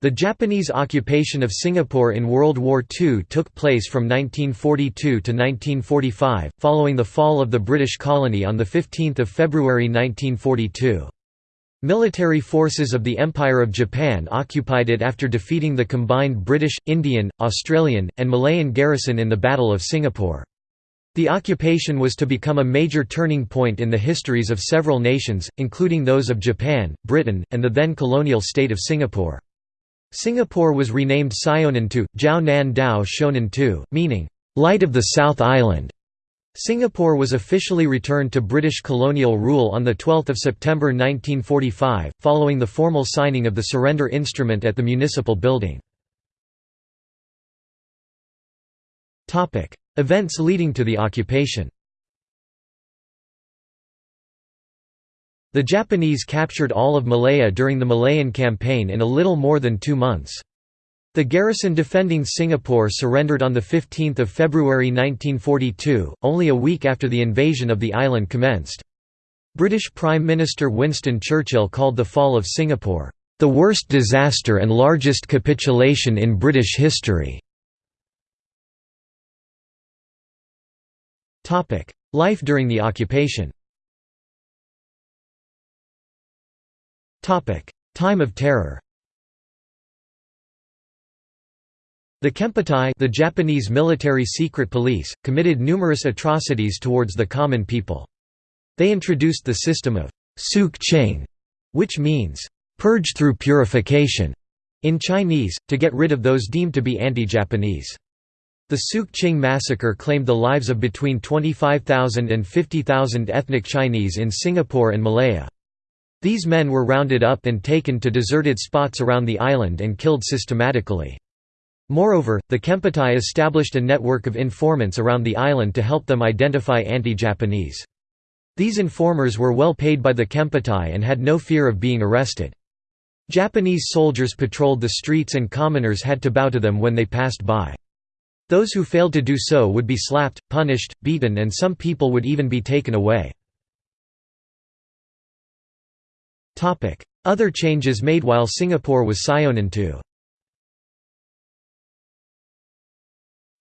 The Japanese occupation of Singapore in World War II took place from 1942 to 1945, following the fall of the British colony on 15 February 1942. Military forces of the Empire of Japan occupied it after defeating the combined British, Indian, Australian, and Malayan garrison in the Battle of Singapore. The occupation was to become a major turning point in the histories of several nations, including those of Japan, Britain, and the then colonial state of Singapore. Singapore was renamed Syonan Jiao Nan Dao Shonan Tu, meaning, "...light of the South Island". Singapore was officially returned to British colonial rule on 12 September 1945, following the formal signing of the surrender instrument at the municipal building. Events leading to the occupation The Japanese captured all of Malaya during the Malayan Campaign in a little more than two months. The garrison defending Singapore surrendered on 15 February 1942, only a week after the invasion of the island commenced. British Prime Minister Winston Churchill called the fall of Singapore, "...the worst disaster and largest capitulation in British history." Life during the occupation Time of terror The Kempeitai the Japanese military secret police, committed numerous atrocities towards the common people. They introduced the system of «sook ching», which means «purge through purification» in Chinese, to get rid of those deemed to be anti-Japanese. The Sook Ching massacre claimed the lives of between 25,000 and 50,000 ethnic Chinese in Singapore and Malaya. These men were rounded up and taken to deserted spots around the island and killed systematically. Moreover, the Kempeitai established a network of informants around the island to help them identify anti-Japanese. These informers were well paid by the Kempeitai and had no fear of being arrested. Japanese soldiers patrolled the streets and commoners had to bow to them when they passed by. Those who failed to do so would be slapped, punished, beaten and some people would even be taken away. Other changes made while Singapore was Sionantu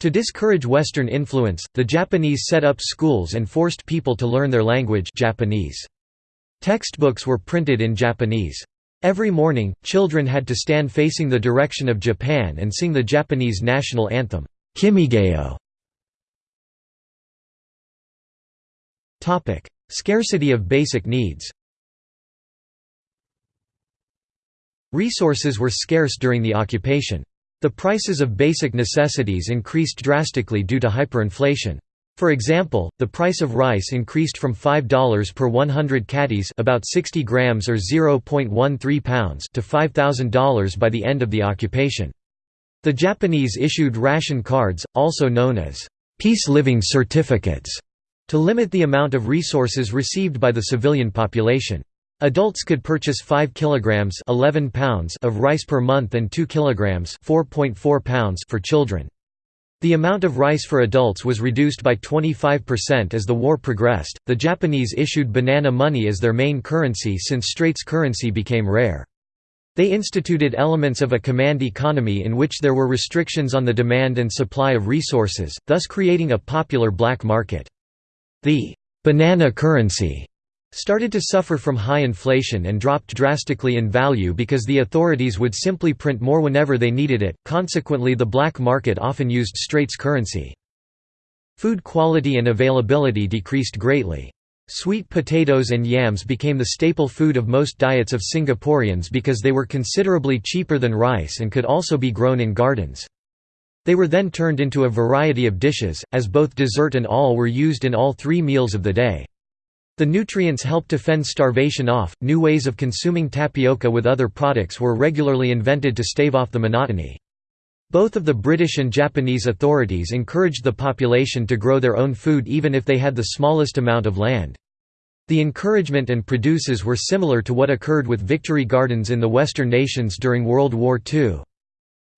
To discourage Western influence, the Japanese set up schools and forced people to learn their language Japanese. Textbooks were printed in Japanese. Every morning, children had to stand facing the direction of Japan and sing the Japanese national anthem, Kimigayo. Scarcity of basic needs Resources were scarce during the occupation. The prices of basic necessities increased drastically due to hyperinflation. For example, the price of rice increased from $5 per 100 catties about 60 grams or 0.13 pounds to $5,000 by the end of the occupation. The Japanese issued ration cards, also known as peace living certificates, to limit the amount of resources received by the civilian population. Adults could purchase 5 kilograms 11 pounds of rice per month and 2 kilograms 4.4 pounds for children. The amount of rice for adults was reduced by 25% as the war progressed. The Japanese issued banana money as their main currency since Straits currency became rare. They instituted elements of a command economy in which there were restrictions on the demand and supply of resources, thus creating a popular black market. The banana currency started to suffer from high inflation and dropped drastically in value because the authorities would simply print more whenever they needed it, consequently the black market often used Straits currency. Food quality and availability decreased greatly. Sweet potatoes and yams became the staple food of most diets of Singaporeans because they were considerably cheaper than rice and could also be grown in gardens. They were then turned into a variety of dishes, as both dessert and all were used in all three meals of the day. The nutrients helped to fend starvation off. New ways of consuming tapioca with other products were regularly invented to stave off the monotony. Both of the British and Japanese authorities encouraged the population to grow their own food even if they had the smallest amount of land. The encouragement and produces were similar to what occurred with victory gardens in the Western nations during World War II.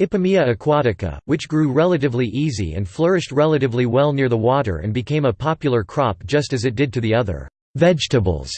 Ipomoea aquatica, which grew relatively easy and flourished relatively well near the water and became a popular crop just as it did to the other Vegetables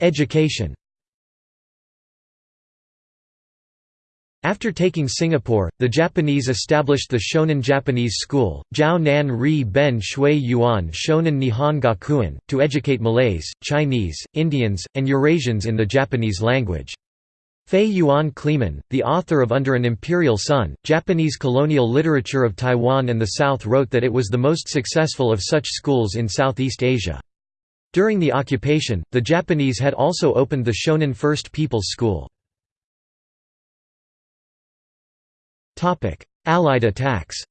Education After taking Singapore, the Japanese established the Shonan Japanese School, Jiao Nan Ri Ben Shui Yuan Shonan Nihon Gakuin, to educate Malays, Chinese, Indians, and Eurasians in the Japanese language. Faye Yuan Kleeman, the author of Under an Imperial Sun, Japanese colonial literature of Taiwan and the South wrote that it was the most successful of such schools in Southeast Asia. During the occupation, the Japanese had also opened the Shonan First People's School. Allied attacks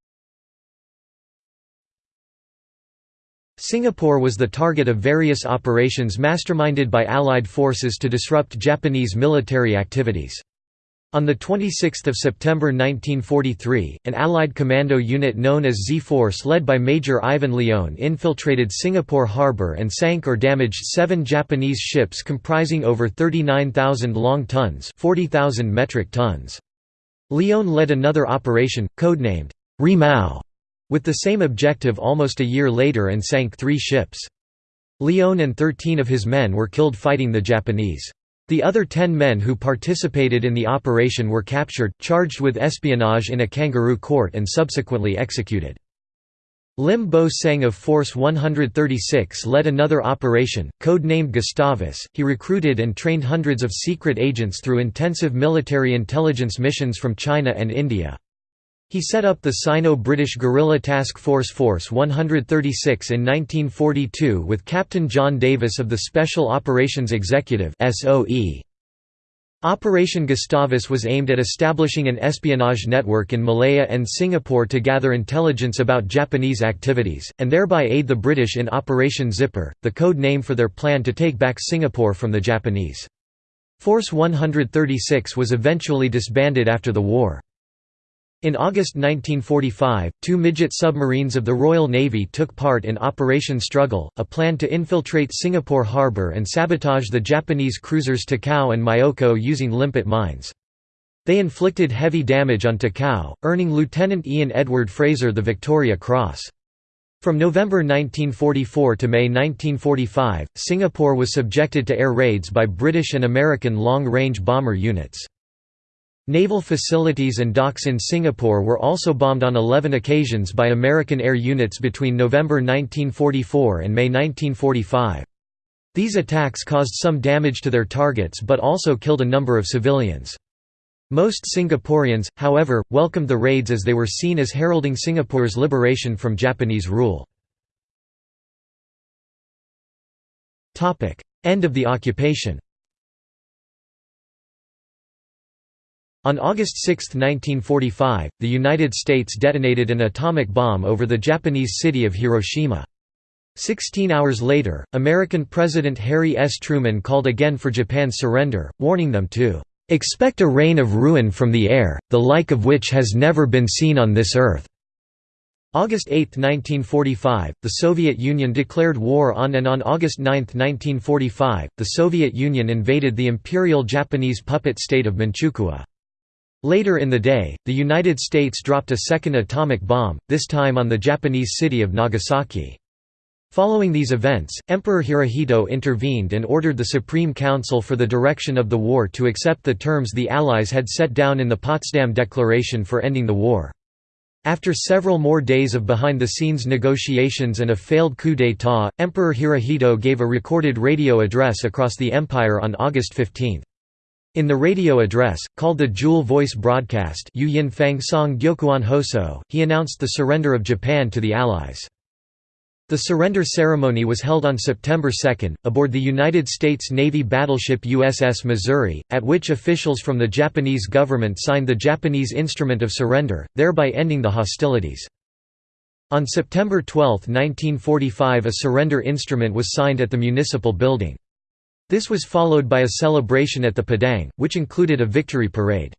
Singapore was the target of various operations masterminded by Allied forces to disrupt Japanese military activities. On 26 September 1943, an Allied commando unit known as Z-Force led by Major Ivan Lyon infiltrated Singapore harbour and sank or damaged seven Japanese ships comprising over 39,000 long tons 40,000 metric tons. Lyon led another operation, codenamed Rimau, with the same objective almost a year later and sank three ships. Lyon and 13 of his men were killed fighting the Japanese. The other ten men who participated in the operation were captured, charged with espionage in a kangaroo court and subsequently executed. Lim Bo Seng of Force 136 led another operation, code-named Gustavus. He recruited and trained hundreds of secret agents through intensive military intelligence missions from China and India. He set up the Sino-British Guerrilla Task Force Force 136 in 1942 with Captain John Davis of the Special Operations Executive. Operation Gustavus was aimed at establishing an espionage network in Malaya and Singapore to gather intelligence about Japanese activities, and thereby aid the British in Operation Zipper, the code name for their plan to take back Singapore from the Japanese. Force 136 was eventually disbanded after the war. In August 1945, two midget submarines of the Royal Navy took part in Operation Struggle, a plan to infiltrate Singapore harbour and sabotage the Japanese cruisers Takao and Myoko using limpet mines. They inflicted heavy damage on Takao, earning Lieutenant Ian Edward Fraser the Victoria Cross. From November 1944 to May 1945, Singapore was subjected to air raids by British and American long-range bomber units. Naval facilities and docks in Singapore were also bombed on 11 occasions by American air units between November 1944 and May 1945. These attacks caused some damage to their targets but also killed a number of civilians. Most Singaporeans, however, welcomed the raids as they were seen as heralding Singapore's liberation from Japanese rule. End of the occupation On August 6, 1945, the United States detonated an atomic bomb over the Japanese city of Hiroshima. Sixteen hours later, American President Harry S. Truman called again for Japan's surrender, warning them to "...expect a rain of ruin from the air, the like of which has never been seen on this earth." August 8, 1945, the Soviet Union declared war on and on August 9, 1945, the Soviet Union invaded the Imperial Japanese puppet state of Manchukuo. Later in the day, the United States dropped a second atomic bomb, this time on the Japanese city of Nagasaki. Following these events, Emperor Hirohito intervened and ordered the Supreme Council for the Direction of the War to accept the terms the Allies had set down in the Potsdam Declaration for ending the war. After several more days of behind-the-scenes negotiations and a failed coup d'état, Emperor Hirohito gave a recorded radio address across the empire on August 15. In the radio address, called the Jewel Voice Broadcast he announced the surrender of Japan to the Allies. The surrender ceremony was held on September 2, aboard the United States Navy battleship USS Missouri, at which officials from the Japanese government signed the Japanese Instrument of Surrender, thereby ending the hostilities. On September 12, 1945 a surrender instrument was signed at the municipal building. This was followed by a celebration at the Padang, which included a victory parade.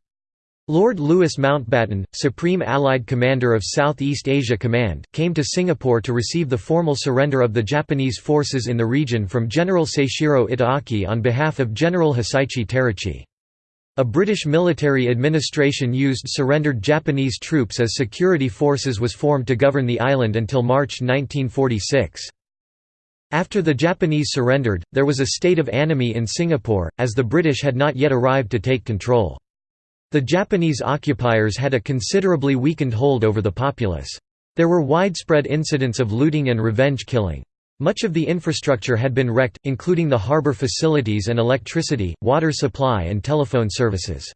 Lord Louis Mountbatten, Supreme Allied Commander of Southeast Asia Command, came to Singapore to receive the formal surrender of the Japanese forces in the region from General Seishiro Itagaki on behalf of General Hisaichi Terauchi. A British military administration used surrendered Japanese troops as security forces was formed to govern the island until March 1946. After the Japanese surrendered, there was a state of anomie in Singapore, as the British had not yet arrived to take control. The Japanese occupiers had a considerably weakened hold over the populace. There were widespread incidents of looting and revenge killing. Much of the infrastructure had been wrecked, including the harbor facilities and electricity, water supply and telephone services.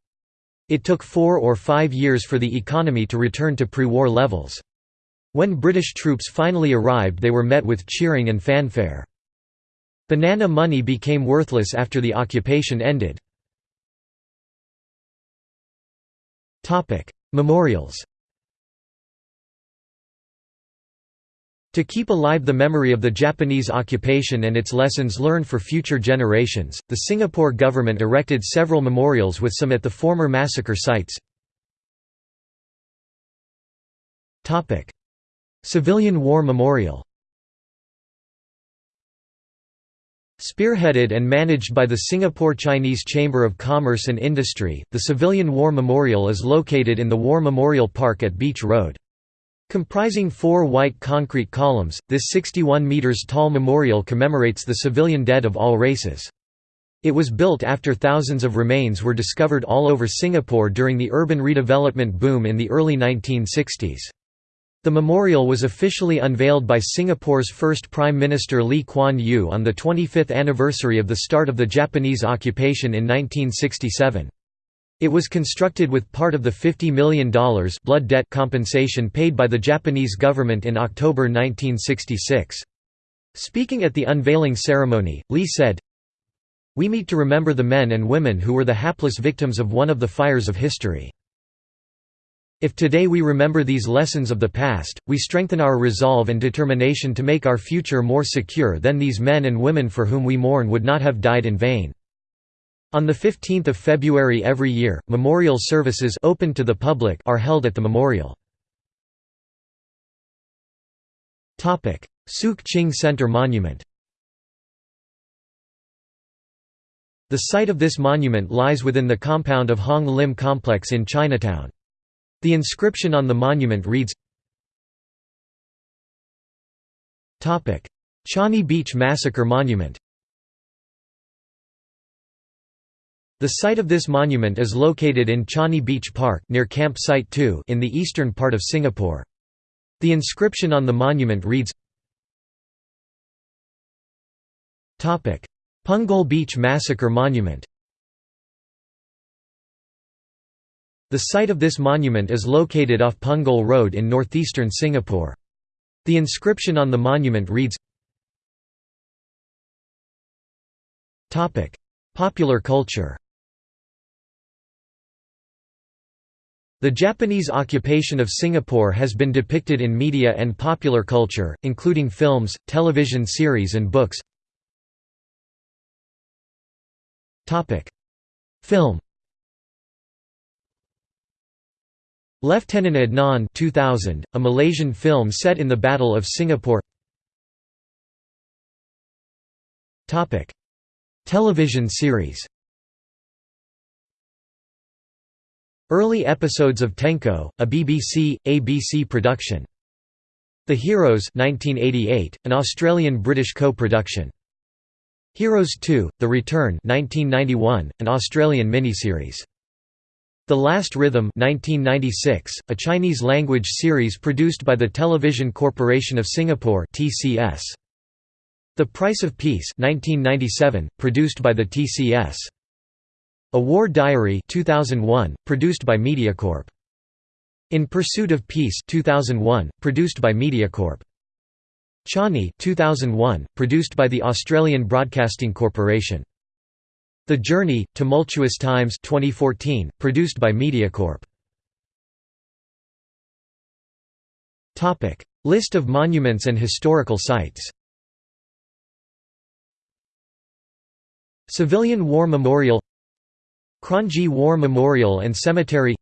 It took four or five years for the economy to return to pre-war levels. When British troops finally arrived they were met with cheering and fanfare. Banana money became worthless after the occupation ended. Memorials To keep alive the memory of the Japanese occupation and its lessons learned for future generations, the Singapore government erected several memorials with some at the former massacre sites. Civilian War Memorial Spearheaded and managed by the Singapore Chinese Chamber of Commerce and Industry, the Civilian War Memorial is located in the War Memorial Park at Beach Road. Comprising four white concrete columns, this 61 metres tall memorial commemorates the civilian dead of all races. It was built after thousands of remains were discovered all over Singapore during the urban redevelopment boom in the early 1960s. The memorial was officially unveiled by Singapore's first Prime Minister Lee Kuan Yew on the 25th anniversary of the start of the Japanese occupation in 1967. It was constructed with part of the $50 million blood debt compensation paid by the Japanese government in October 1966. Speaking at the unveiling ceremony, Lee said, We meet to remember the men and women who were the hapless victims of one of the fires of history. If today we remember these lessons of the past, we strengthen our resolve and determination to make our future more secure then these men and women for whom we mourn would not have died in vain. On 15 February every year, memorial services open to the public are held at the memorial. Sook Ching Center Monument The site of this monument lies within the compound of Hong Lim Complex in Chinatown. The inscription on the monument reads Changi Beach Massacre Monument. The site of this monument is located in Changi Beach Park near Camp Site 2 in the eastern part of Singapore. The inscription on the monument reads Punggol Beach Massacre Monument The site of this monument is located off Punggol Road in northeastern Singapore. The inscription on the monument reads Popular culture The Japanese occupation of Singapore has been depicted in media and popular culture, including films, television series and books. Film Lieutenant Adnan 2000, a Malaysian film set in the Battle of Singapore Television series Early episodes of Tenko, a BBC, ABC production. The Heroes 1988, an Australian-British co-production. Heroes 2, The Return 1991, an Australian miniseries. The Last Rhythm 1996, a Chinese-language series produced by the Television Corporation of Singapore TCS. The Price of Peace 1997, produced by the TCS. A War Diary 2001, produced by MediaCorp. In Pursuit of Peace 2001, produced by MediaCorp. Changi 2001, produced by the Australian Broadcasting Corporation. The Journey, Tumultuous Times 2014, produced by MediaCorp. List of monuments and historical sites. Civilian War Memorial. Kranji War Memorial and Cemetery.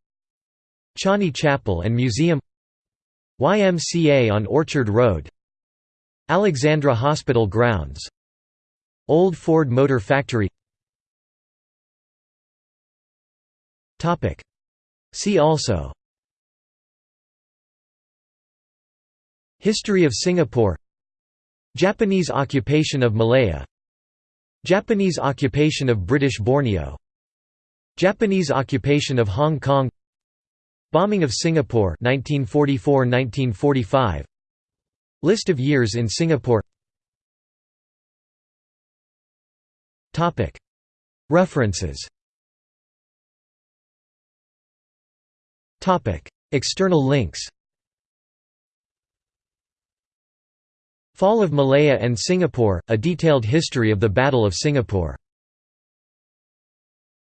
Changi Chapel and Museum. YMCA on Orchard Road. Alexandra Hospital Grounds. Old Ford Motor Factory See also. History of Singapore. Japanese occupation of Malaya. Japanese occupation of British Borneo. Japanese occupation of Hong Kong. Bombing of Singapore 1944–1945 List of years in Singapore. References External links Fall of Malaya and Singapore, a detailed history of the Battle of Singapore